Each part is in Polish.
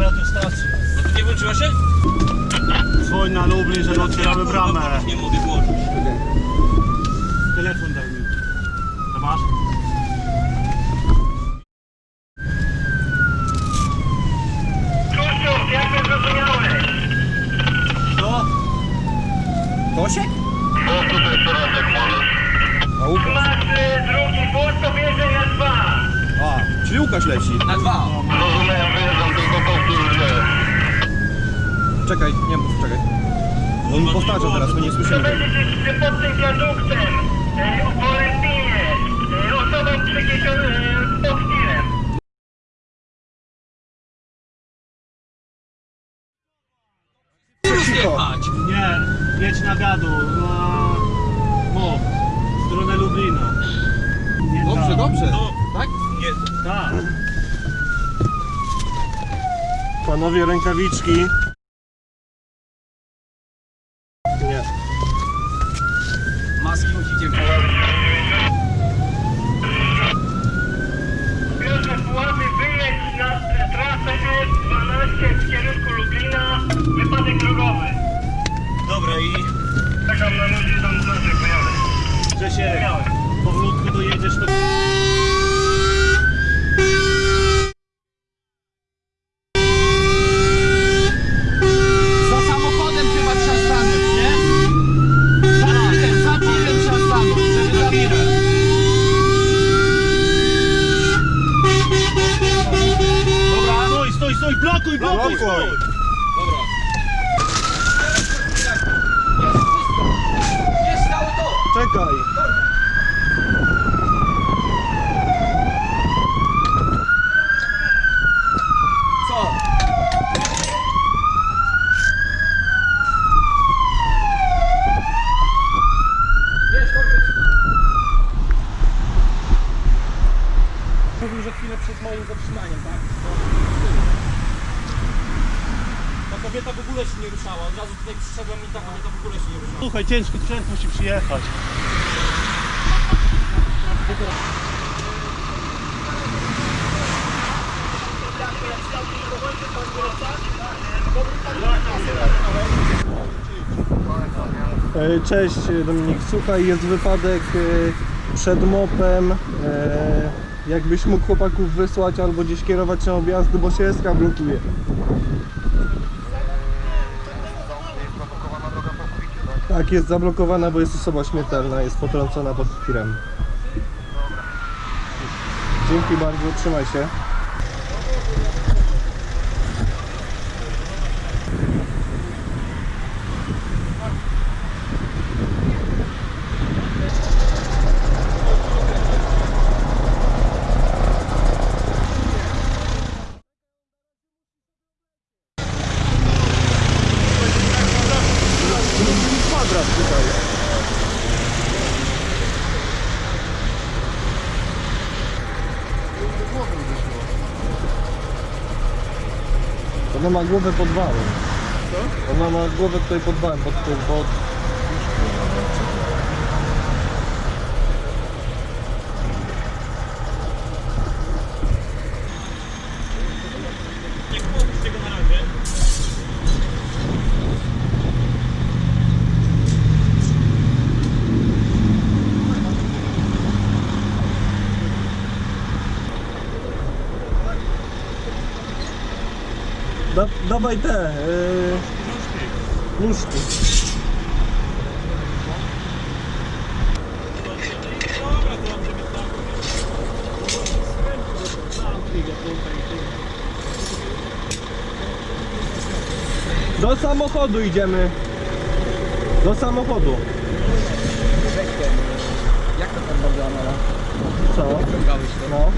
radiostacja. No to nie włączyła się? Dzwoń na Lublin, że otwieramy bramę. Nie mogę włączyć. Telefon daj mi. To masz? Krzysztof, jak mnie zrozumiałeś? To? Tosiek? Bo tutaj teraz jak możesz. A Łukasz. Masz y, drugi to bierze na dwa. A, czyli Łukasz leci. Na dwa. Zrozumiałem, Czekaj, nie mów, czekaj. On powtarza teraz, my nie To słyszymy tego. będziecie pod tym wiaduktem, y, o Olympinie, y, osobą przygniesioną y, pod tirem. Cicho. Jechać. Nie, jedź na gadu, na MOP, w stronę Lublina. Nie Dobrze, tam. dobrze. No. Tak? Nie. Tak. Panowie rękawiczki. Maski musicie Puławy, wyjedź na trasę S12 w kierunku Lublina, wypadek drogowy. Dobra i... Czekam na ludzi, tam znaczy pojadę. Grzesiek, powolutku dojedziesz do... stój. Dobra. Jest całe to! Czekaj. Co? Jest. Mówił, że chwilę przed moim zatrzymaniem, tak? Ta kobieta w ogóle się nie ruszała. Od razu tutaj przyszedłem i ta kobieta w ogóle się nie ruszała. Słuchaj, ciężki sprzęt musi przyjechać. E, Cześć Dominik, słuchaj, jest wypadek e, przed mopem. E, Jakbyś mógł chłopaków wysłać albo gdzieś kierować na objazdy, bo się SK blokuje. Tak, jest zablokowana, bo jest osoba śmiertelna, jest potrącona pod tirem. Dzięki bardzo, trzymaj się. Kwadrat tutaj. Ona ma głowę pod wałem. Ona ma głowę tutaj pod wałem, pod, pod, pod... Da, dawaj te, yy, nóżki. To. Do samochodu idziemy. Do samochodu. Jak to tam bardzo Amela? Co? To. No.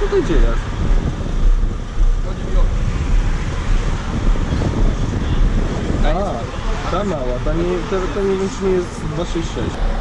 Tutaj gdzie jest? Chodzi mi o... A, ta mała, ta nie, to, to nie wiem czy nie jest 266.